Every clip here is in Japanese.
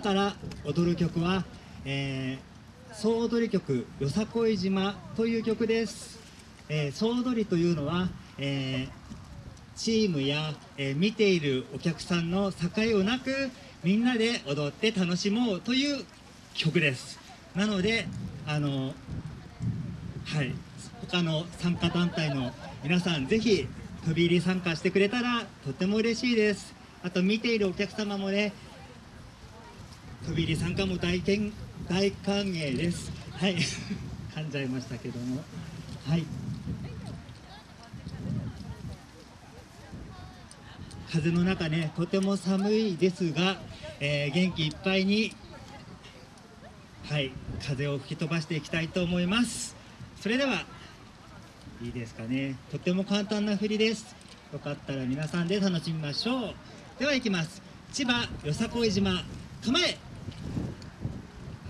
から踊る曲は、えー、総踊り曲「よさこい島」という曲です、えー、総踊りというのは、えー、チームや、えー、見ているお客さんの境をなくみんなで踊って楽しもうという曲です。なのであのはい。他の参加団体の皆さんぜひ飛び入り参加してくれたらとても嬉しいです。あと見ているお客様もね飛び入り参加も大大歓迎です。はい。噛んじゃいましたけども。はい。風の中ねとても寒いですが、えー、元気いっぱいにはい風を吹き飛ばしていきたいと思います。それではいいですかね。とても簡単な振りです。よかったら皆さんで楽しみましょう。ではいきます。千葉よさこい島構え。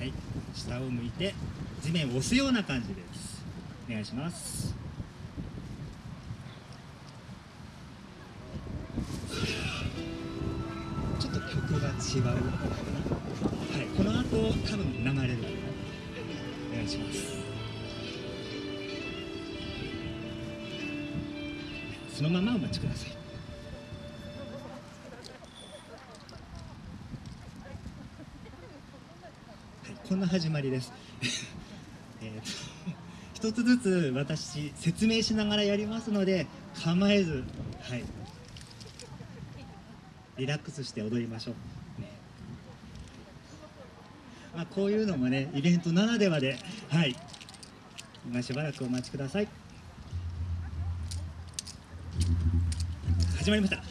はい。下を向いて地面を押すような感じです。お願いします。ちょっと曲が違う。はい。この後多分流れるお願いします。そのままお待ちくださいこんな始まりです。えと一つずつ私説明しながらやりますので構えずはい。リラックスして踊りましょう、ね。まあ、こういうのもねイベントならではではい。今しばらくお待ちください。始まりました。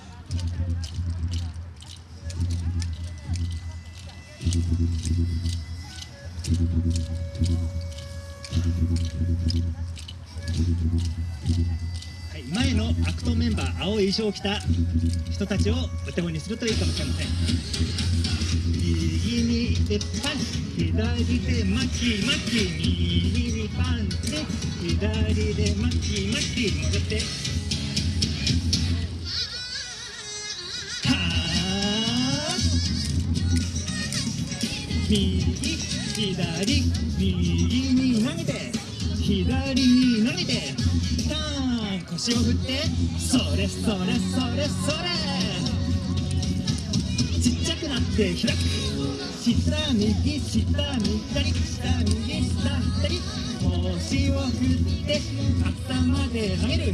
はい前のアクトメンバー青い衣装を着た人たちをお手本にするといいかもしれません。右にでパン左で巻き巻き右にパンチ左で巻き巻き戻って。右。左右に投げて左に投げてターン腰を振ってそれそれそれそれ。ちっちゃくなって開く。下右下左下右下左。腰を振って頭で投げる。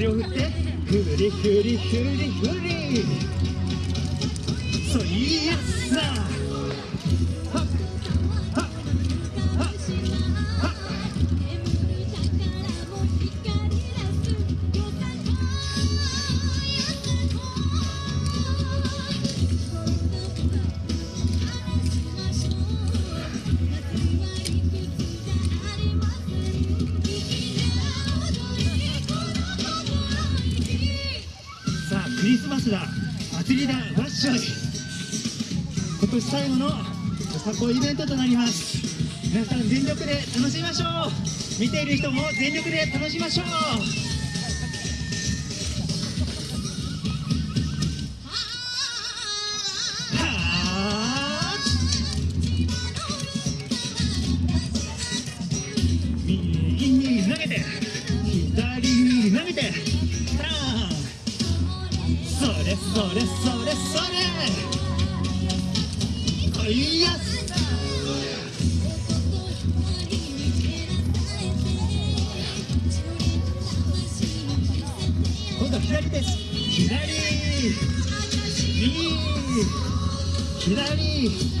足を振ってふりふりふりふり。リスマスだ祭りだわっしょい今年最後のよさこいイベントとなります。皆さん全力で楽しみましょう。見ている人も全力で楽しみましょう。それそれそれそれいや今度は左です左右左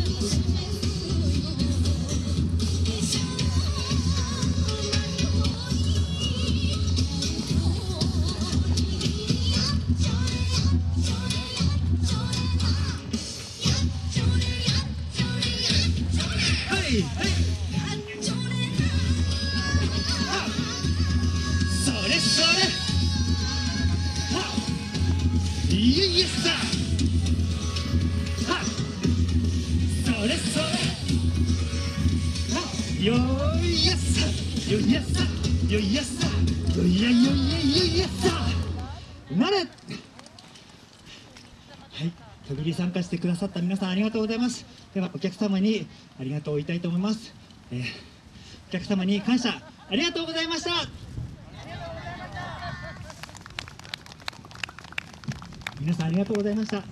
いはいそれそれいえいえさそれそれよいやさよいやさよいやさよいやよいやよいやさなれはい、限り参加してくださった皆さんありがとうございます。ではお客様にありがとうを言いたいと思います。えーお客様に感謝ありがとうございました。皆さんありがとうございました。